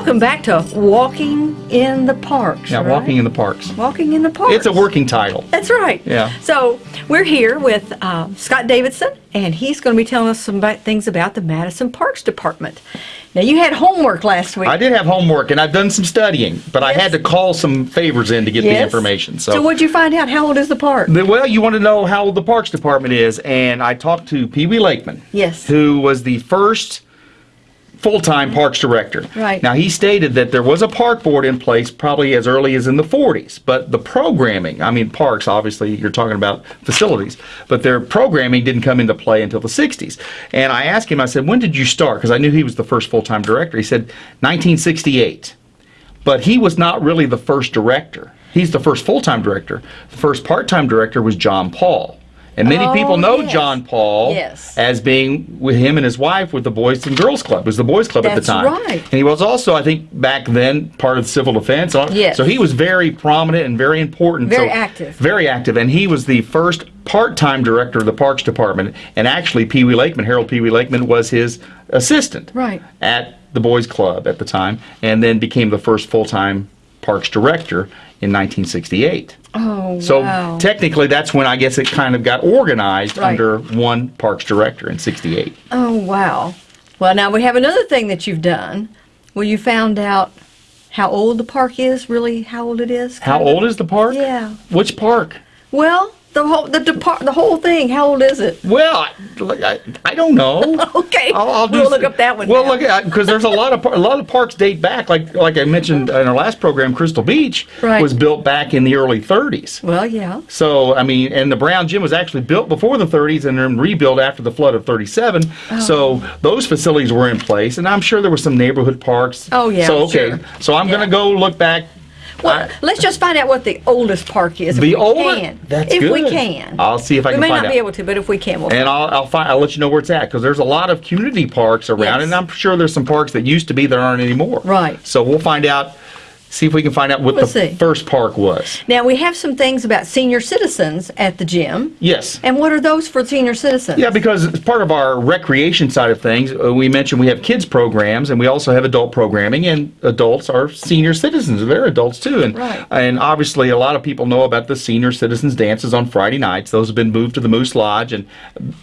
Welcome back to Walking in the Parks. Yeah, right? walking in the parks. Walking in the Parks. It's a working title. That's right. Yeah. So we're here with uh, Scott Davidson, and he's going to be telling us some things about the Madison Parks Department. Now you had homework last week. I did have homework and I've done some studying, but I had to call some favors in to get the Yes. information. So what'd you find out? How old is the park? The- Well, you want to know how old the Parks Department is, and I talked to Pee Wee Lakeman. Yes. Who was the first full-time Parks Director. Right. Now, he stated that there was a park board in place probably as early as in the 40s, but the programming, I mean, parks, obviously, you're talking about facilities, but their programming didn't come into play until the 60s. And I asked him, I said, when did you start? Because I knew he was the first full-time director. He said, 1968 but he was not really the first director. He's the first full-time director. The first part-time director was John Paul. And many Oh, people know yes. John Paul Yes. as being with him and his wife with the Boys and Girls Club. It was the Boys Club at the time. right. And he was also, I think, back then part of the civil defense. Yes. So he was very prominent and very important. Very So- active. Very active. And he was the first part-time director of the Parks Department. And actually, Pee Wee Lakeman, Harold Pee Wee Lakeman, was his assistant Right. at the Boys Club at the time, and then became the first full-time Parks Director in 1968. Oh, So wow. technically, that's when I guess it kind of got organized Right. under one Parks Director in 68. oh, wow. Well, now we have another thing that you've done where you found out how old the park is, really how old it is. How old is the park? Yeah. Which park? Well, the whole the depart the whole thing. How old is it? Well, I, I, I don't know. Okay, I'll, I'll we'll do- look up that one. Well, now. look at because there's a lot of a lot of parks date back. Like like I mentioned in our last program, Crystal Beach Right. was built back in the early 30s. Well, yeah. So, I mean, and the Brown Gym was actually built before the 30s and then rebuilt after the flood of 37. Oh. So, those facilities were in place, and I'm sure there were some neighborhood parks. Oh, yeah, So, okay. sure. So, I'm gonna go look back. Well, I- let's just find out what the oldest park is. If the we older? can. That's if we good. can. I'll see if I we can We may not out. be able to, but if we can, we'll. and I'll, I'll find. I'll let you know where it's at because there's a lot of community parks around, Yes. and I'm sure there's some parks that used to be that aren't anymore. Right. So we'll find out. See if we can find out what We'll the see. first park was. now we have some things about senior citizens at the gym. Yes. And what are those for senior citizens? Yeah, because as part of our recreation side of things, uh, we mentioned we have kids programs and we also have adult programming, and adults are senior citizens. They're adults too, and Right. and obviously a lot of people know about the senior citizens dances on Friday nights. Those have been moved to the Moose Lodge, and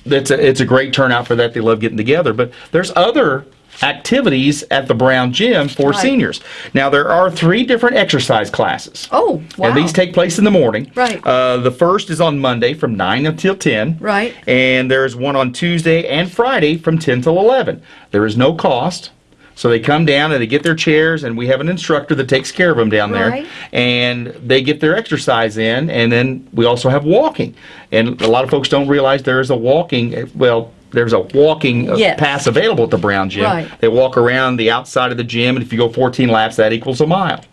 it's a, it's a great turnout for that. They love getting together. But there's other activities at the Brown Gym for Right. seniors. Now there are three different exercise classes. Oh, wow. And these take place in the morning. Right. Uh, the first is on Monday from 9 until 10. Right. And there's one on Tuesday and Friday from 10 till 11. There is no cost. So they come down and they get their chairs, and we have an instructor that takes care of them down there. Right. And they get their exercise in, and then we also have walking. And a lot of folks don't realize there is a walking, well, there's a walking Yes. pass available at the Brown Gym. Right. They walk around the outside of the gym, and if you go 14 laps, that equals a mile.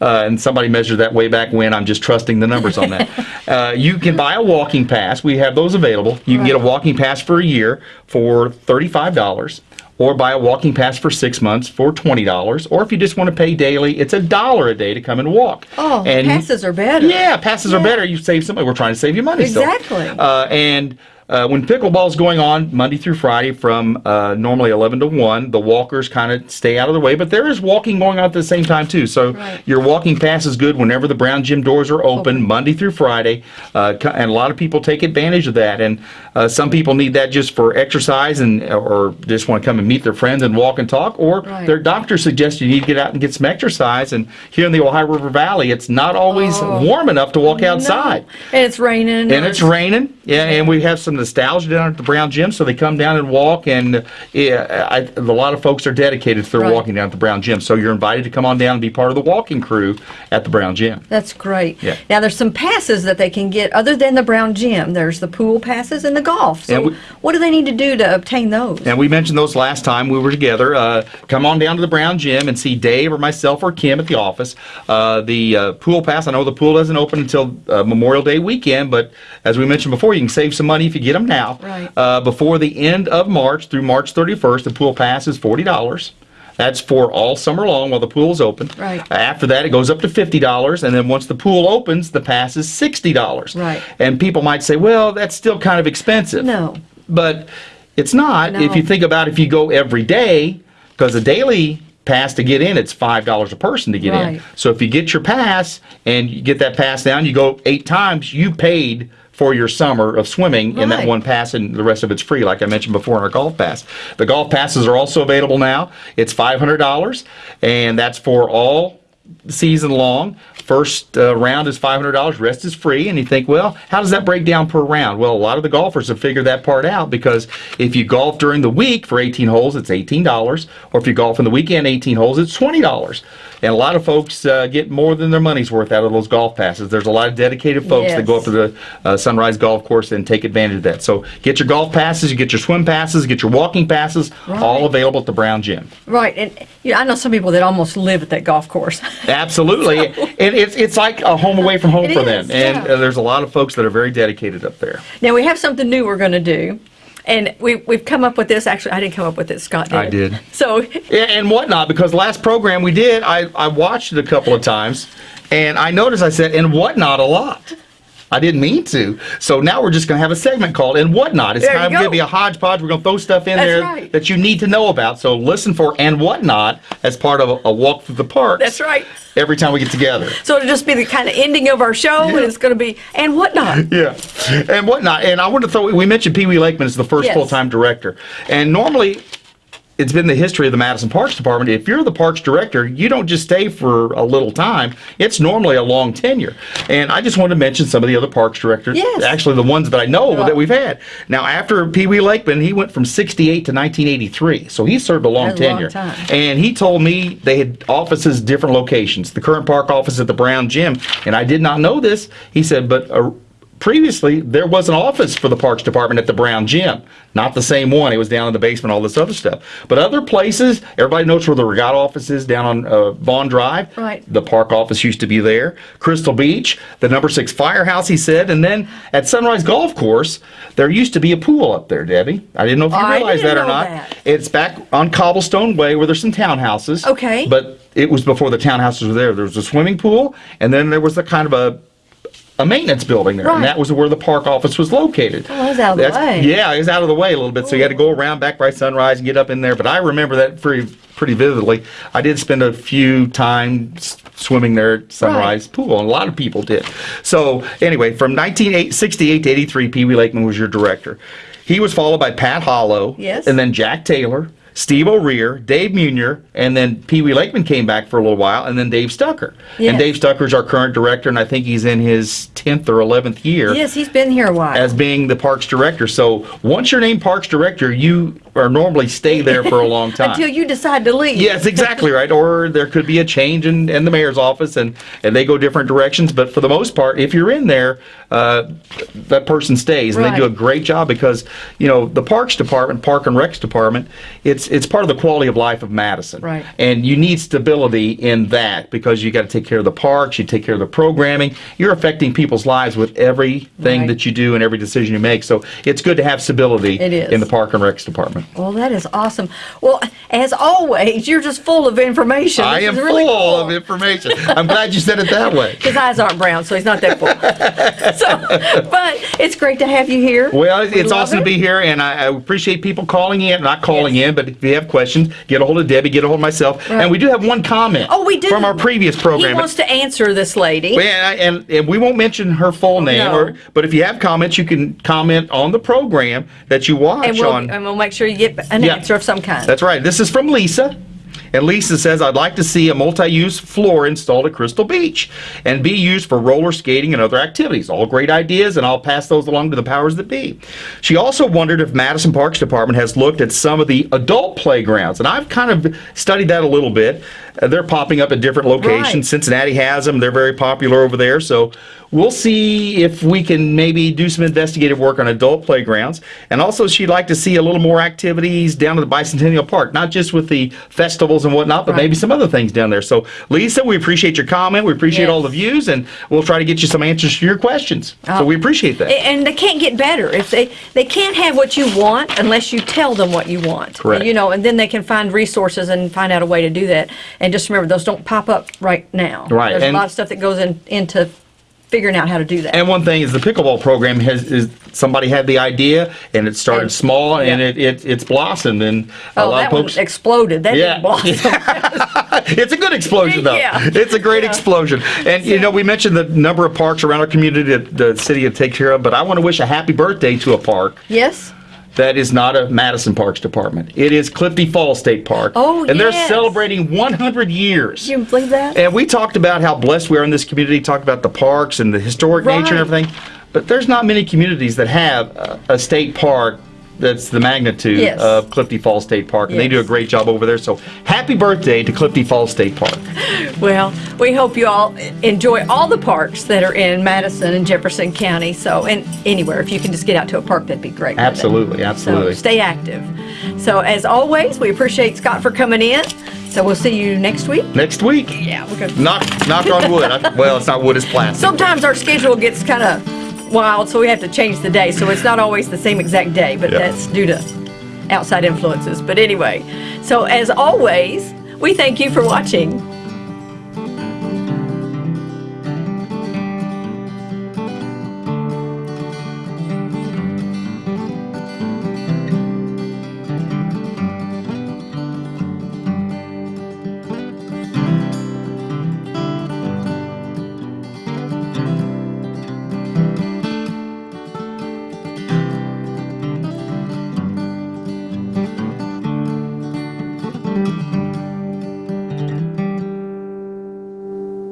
Uh, and somebody measured that way back when. I'm just trusting the numbers on that. uh, you can buy a walking pass. We have those available. You can get a walking pass for a year for $35 or buy a walking pass for six months for $20. Or if you just want to pay daily, it's a dollar a day to come and walk. Oh, and passes are better. yeah, passes are better. You save some money. We're trying to save you money. Exactly. Uh, and uh, when pickleball's going on Monday through Friday from uh, normally 11 to 1, the walkers kind of stay out of the way, but there is walking going on at the same time too. So Right. your walking pass is good whenever the Brown Gym doors are open, Monday through Friday, uh, and a lot of people take advantage of that. And uh, some people need that just for exercise and or just want to come and meet their friends and walk and talk, or Right. their doctor suggests you need to get out and get some exercise. And here in the Ohio River Valley, it's not always Oh. warm enough to walk outside. No. And it's raining. And it's raining, yeah, and we have some nostalgia down at the Brown Gym, so they come down and walk, and yeah, I, a lot of folks are dedicated to their Right. walking down at the Brown Gym. So you're invited to come on down and be part of the walking crew at the Brown Gym. That's great. Yeah. Now there's some passes that they can get other than the Brown Gym. There's the pool passes and the golf. So we- what do they need to do to obtain those? And we mentioned those last time we were together. Uh, come on down to the Brown Gym and see Dave or myself or Kim at the office. Uh, the uh, pool pass, I know the pool doesn't open until uh, Memorial Day weekend, but as we mentioned before, you can save some money if you get them now. Right. Uh, before the end of March through March 31st, the pool pass is $40. That's for all summer long while the pool is open. Right. After that, it goes up to $50, and then once the pool opens, the pass is $60. Right. And people might say, well, that's still kind of expensive. No. But it's not No. if you think about if you go every day, because a daily pass to get in, it's five dollars a person to get in. So if you get your pass and you get that pass down, you go eight times, you paid for your summer of swimming in that one pass, and the rest of it's free, like I mentioned before in our golf pass. The golf passes are also available now. It's five hundred dollars, and that's for all season long. First uh, round is $500, rest is free. And you think, well, how does that break down per round? Well, a lot of the golfers have figured that part out because if you golf during the week for 18 holes, it's $18. Or if you golf in the weekend 18 holes, it's $20. And a lot of folks uh, get more than their money's worth out of those golf passes. There's a lot of dedicated folks that go up to the uh, Sunrise Golf Course and take advantage of that. So get your golf passes, you get your swim passes, get your walking passes, all available at the Brown Gym. Right, and yeah, I know some people that almost live at that golf course. Absolutely. and it's it's like a home away from home It for is, them. And yeah. uh, there's a lot of folks that are very dedicated up there. now we have something new we're going to do, and we we've come up with this. Actually, I didn't come up with it. Scott did. I did. So Yeah, and whatnot, because last program we did, I, I watched it a couple of times, and I noticed I said, and whatnot a lot. I didn't mean to. So now we're just going to have a segment called And Whatnot. It's kind of going to be a hodgepodge. We're going to throw stuff in That's there right. that you need to know about. So listen for And Whatnot as part of a, a walk through the park. that's right. Every time we get together. So it'll just be the kind of ending of our show, and it's going to be and whatnot. Yeah, and whatnot. And I want to throw. We mentioned Pee Wee Lakeman as the first Yes. full-time director, and normally. It's been the history of the Madison Parks Department. If you're the parks director, you don't just stay for a little time. It's normally a long tenure. And I just wanted to mention some of the other parks directors. Yes. Actually, the ones that I know Right. that we've had. Now, after Pee Wee Lakeman, he went from 68 to 1983. So he served a long That's a long tenure. time. And he told me they had offices, different locations. The current park office at the Brown Gym. And I did not know this. He said, but uh, previously there was an office for the Parks Department at the Brown Gym. Not the same one. It was down in the basement, all this other stuff. But other places, everybody knows where the Regatta office is down on uh, Vaughn Drive. Right. The park office used to be there. Crystal Beach, the number six firehouse, he said. And then at Sunrise Golf Course, there used to be a pool up there, Debbie. I didn't know if you I realized that or not. that. It's back on Cobblestone Way where there's some townhouses. Okay. But it was before the townhouses were there. There was a swimming pool, and then there was a kind of a a maintenance building there, Right. and that was where the park office was located. Oh, that's out of the way. Yeah, it was out of the way a little bit, so you had to go around back by sunrise and get up in there. But I remember that pretty pretty vividly. I did spend a few times swimming there at Sunrise Pool, and a lot of people did. So anyway, from 1968 to 83, Pee Wee Lakeman was your director. He was followed by Pat Hollow, Yes. and then Jack Taylor. Steve O'Rear, Dave Munier, and then Pee Wee Lakeman came back for a little while, and then Dave Stucker. Yes. And Dave Stucker's our current director, and I think he's in his 10th or 11th year Yes, he's been here a while. as being the parks director. So once you're named parks director, you are normally stay there for a long time. Until you decide to leave. Yes, exactly right. Or there could be a change in, in the mayor's office and, and they go different directions. But for the most part, if you're in there, uh, that person stays and they do a great job because, you know, the Parks Department, Park and Recs Department, it's, it's part of the quality of life of Madison. Right. And you need stability in that because you got to take care of the parks, you take care of the programming. You're affecting people's lives with everything Right. that you do and every decision you make. So it's good to have stability It is. in the Park and Recs Department. Well, that is awesome. Well, as always, you're just full of information. I am really full cool. of information. I'm glad you said it that way. His eyes aren't brown, so he's not that full. so, but it's great to have you here. Well, We it's awesome it. to be here, and I, I appreciate people calling in, not calling Yes. in, but if you have questions, get a hold of Debbie, get a hold of myself. Right. And we do have one comment. Oh, we do. From our previous program. He wants to answer this lady. Yeah, and, and we won't mention her full oh, name, No. or, but if you have comments, you can comment on the program that you watch and we'll, on. and we'll make sure you get an Yeah. answer of some kind. That's right. This is from Lisa. And Lisa says, I'd like to see a multi-use floor installed at Crystal Beach and be used for roller skating and other activities. All great ideas, and I'll pass those along to the powers that be. She also wondered if Madison Parks Department has looked at some of the adult playgrounds, and I've kind of studied that a little bit. Uh, they're popping up at different locations. Right. Cincinnati has them. They're very popular over there. So we'll see if we can maybe do some investigative work on adult playgrounds. And also, she'd like to see a little more activities down at the Bicentennial Park, not just with the festivals and whatnot, but Right. maybe some other things down there. So, Lisa, we appreciate your comment. We appreciate Yes. all the views, and we'll try to get you some answers to your questions. Oh. So we appreciate that. And they can't get better if they they can't have what you want unless you tell them what you want Correct. you know and then they can find resources and find out a way to do that and just remember those don't pop up right now Right, there's and- a lot of stuff that goes in into figuring out how to do that. And one thing is the pickleball program has is somebody had the idea and it started And- small and it, it it's blossomed and a oh, lot that of folks. exploded. That Yeah. didn't blossom. it's a good explosion though. Yeah. It's a great explosion. And you know we mentioned the number of parks around our community that the city will take care of, but I want to wish a happy birthday to a park yes. That is not a Madison Parks Department. It is Clifty Falls State Park. Oh, And they're celebrating 100 years. You believe that? And we talked about how blessed we are in this community, talked about the parks and the historic nature and everything. But there's not many communities that have a, a state park that's the magnitude Yes. of Clifty Falls State Park. And they do a great job over there. So happy birthday to Clifty Falls State Park. Well, we hope you all enjoy all the parks that are in Madison and Jefferson County. So, and anywhere, if you can just get out to a park, that'd be great. Absolutely, absolutely. So, stay active. So, as always, we appreciate Scott for coming in. So, we'll see you next week. Next week, Yeah, we're to. knock, knock on wood. I- well, it's not wood, it's plastic. Sometimes our schedule gets kind of wild, so we have to change the day. So, it's not always the same exact day, but that's due to outside influences. But anyway, so as always, we thank you for watching.